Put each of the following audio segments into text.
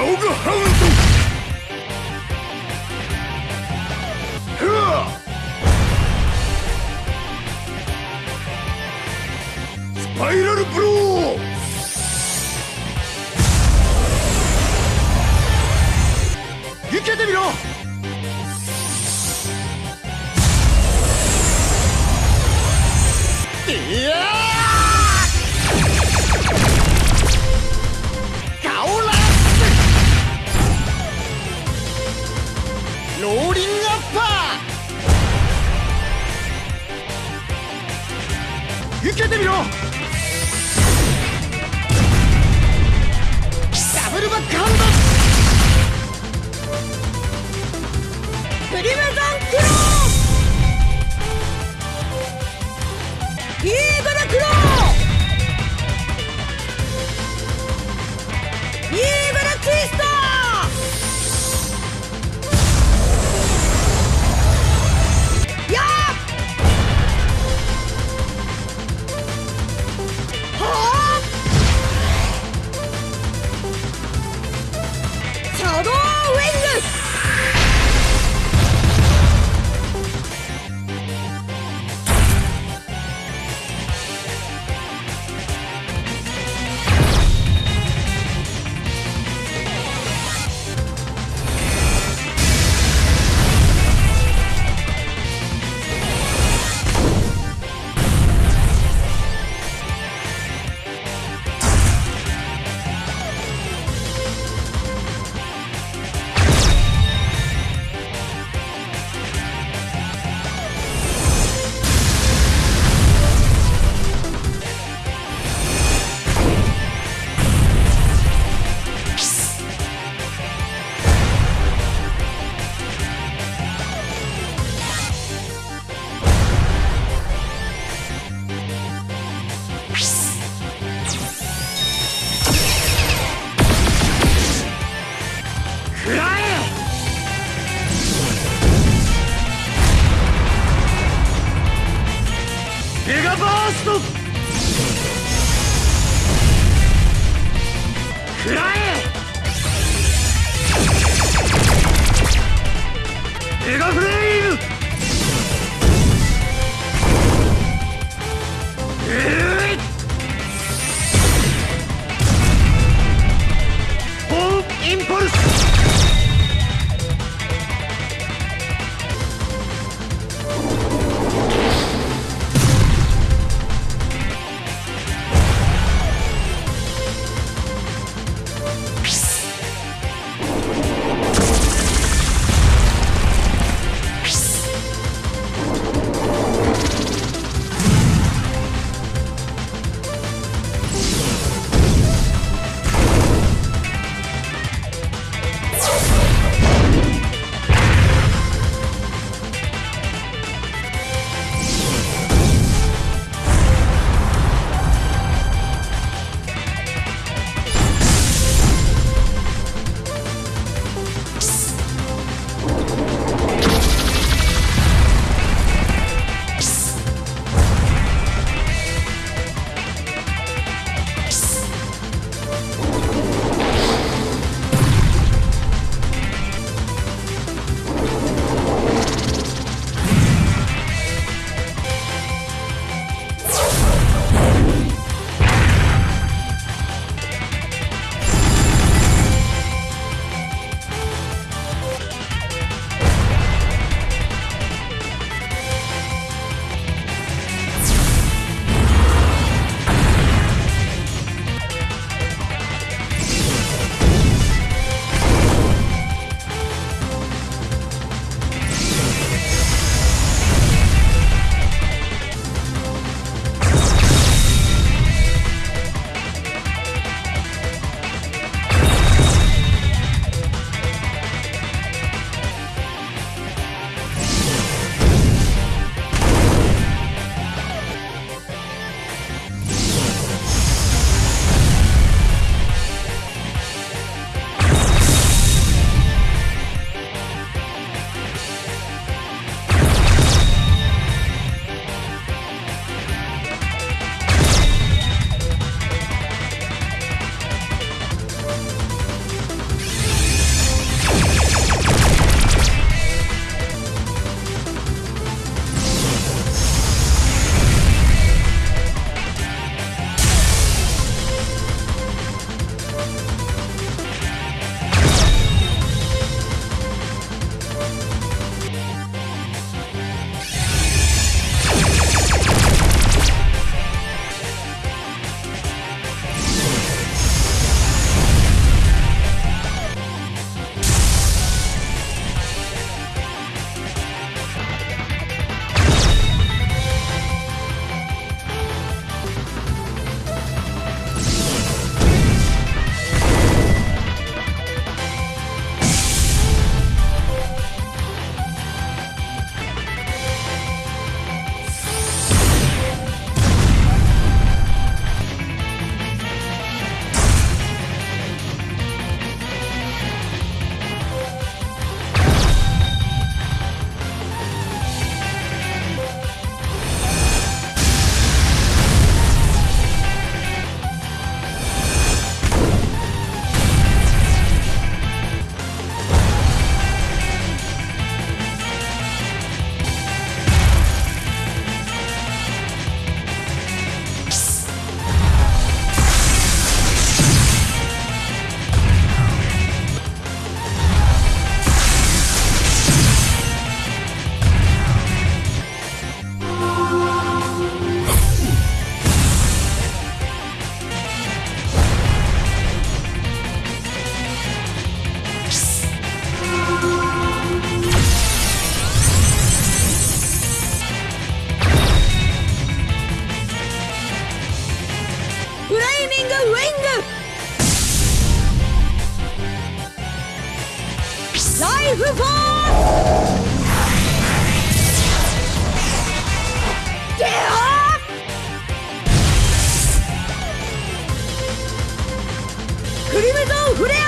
ガオガハウン ライフフォースゲオクリムゾンフレア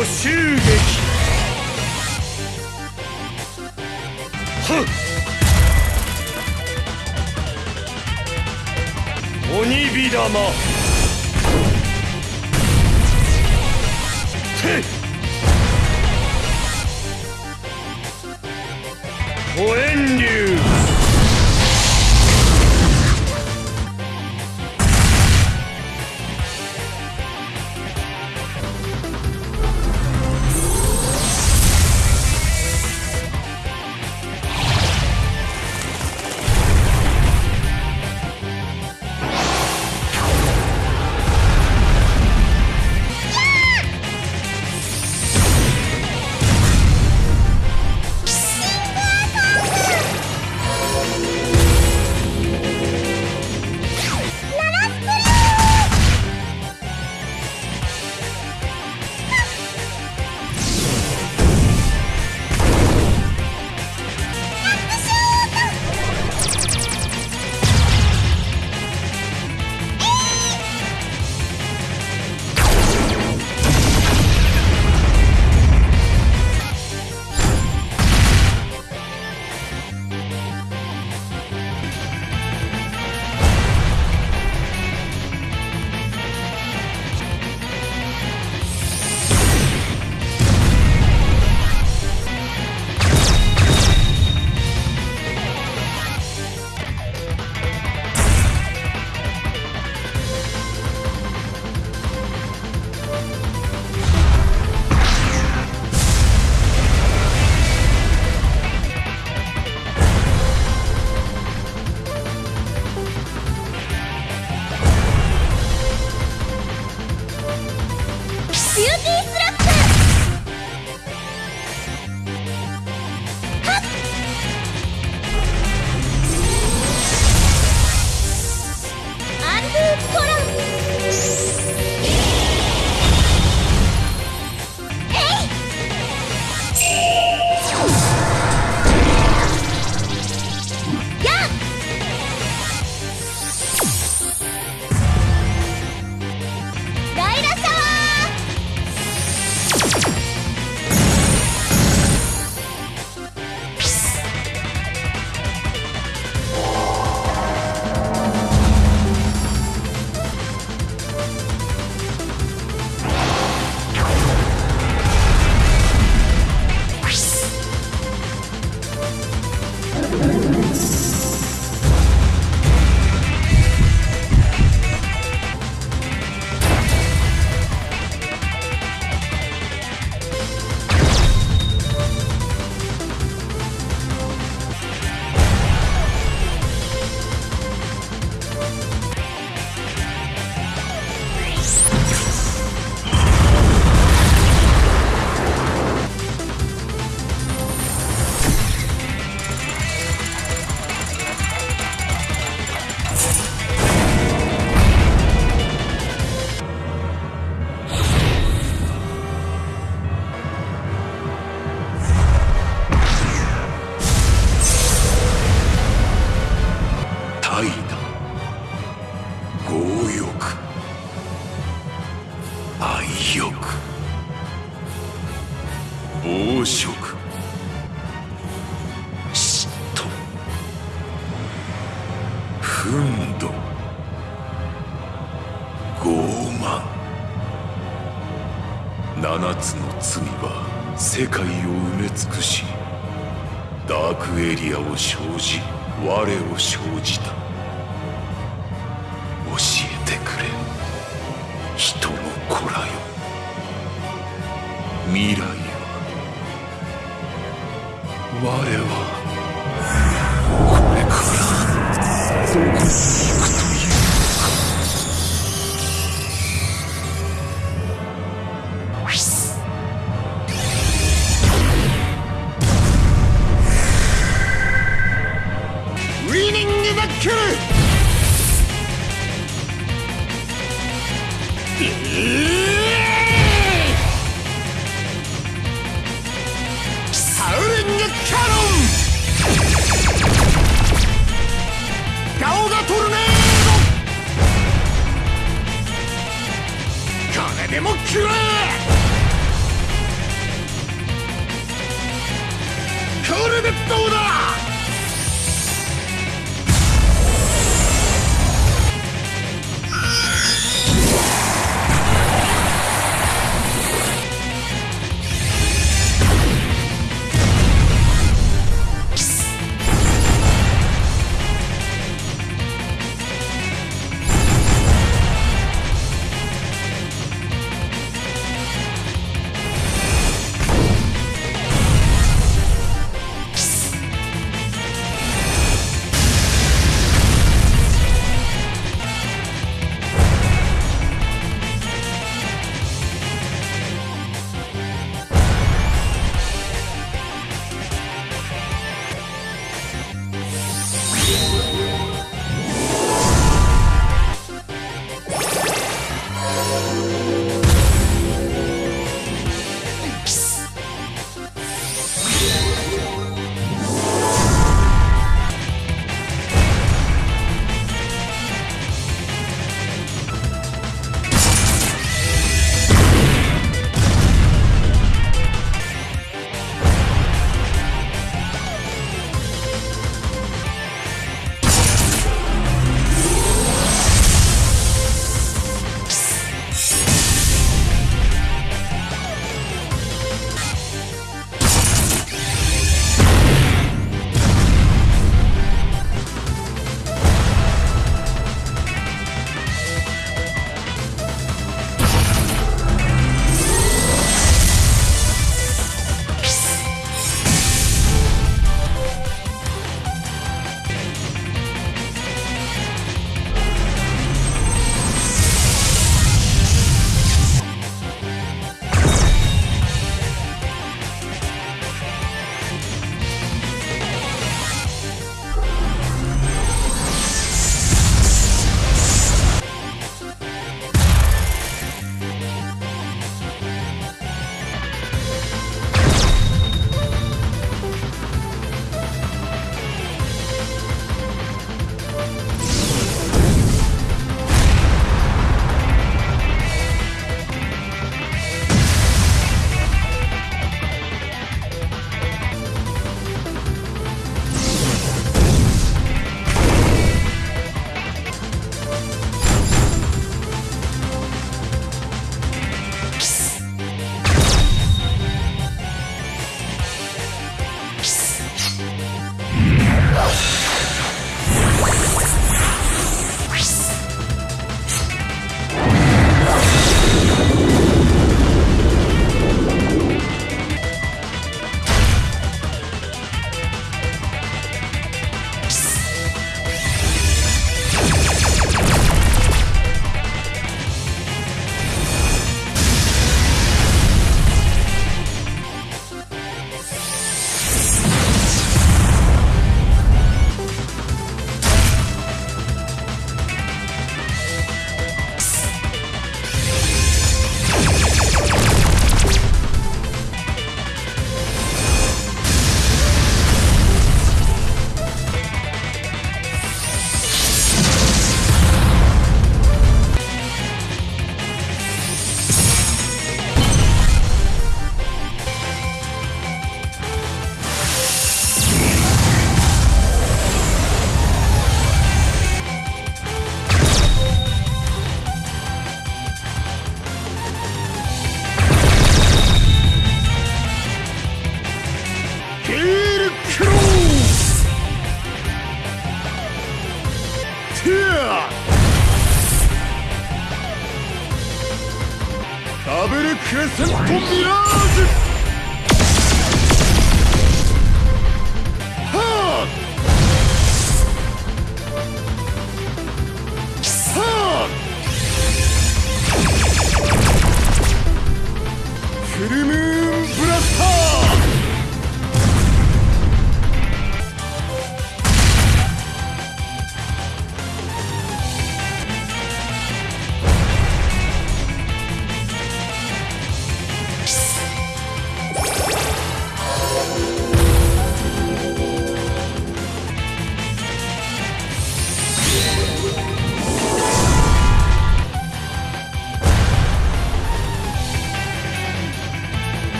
捕襲撃はっ。鬼火玉。てっ五円流世界を埋め尽くしダークエリアを生じ我を生じた。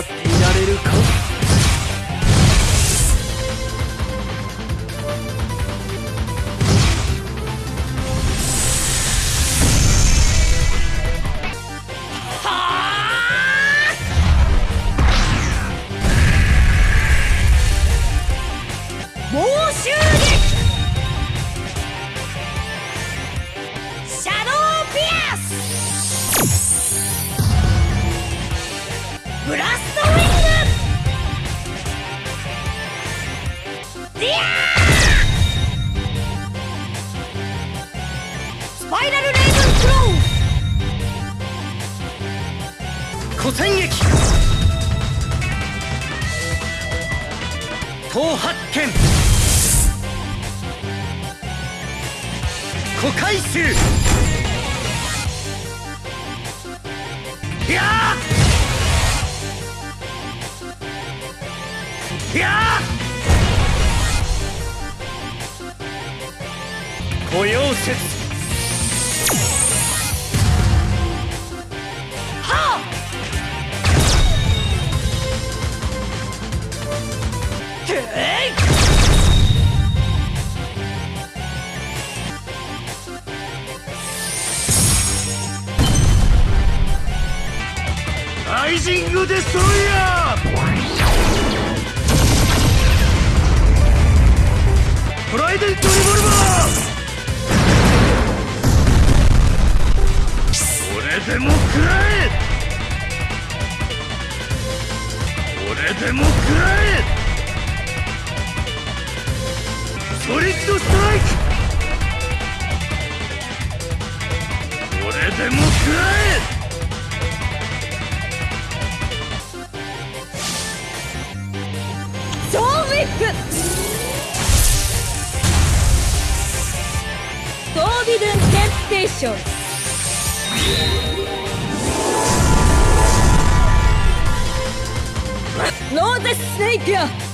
発揮なれるか？れでも食らえソリッドストライクこれでも食らえトービドゥンテンプテーション Know the snake!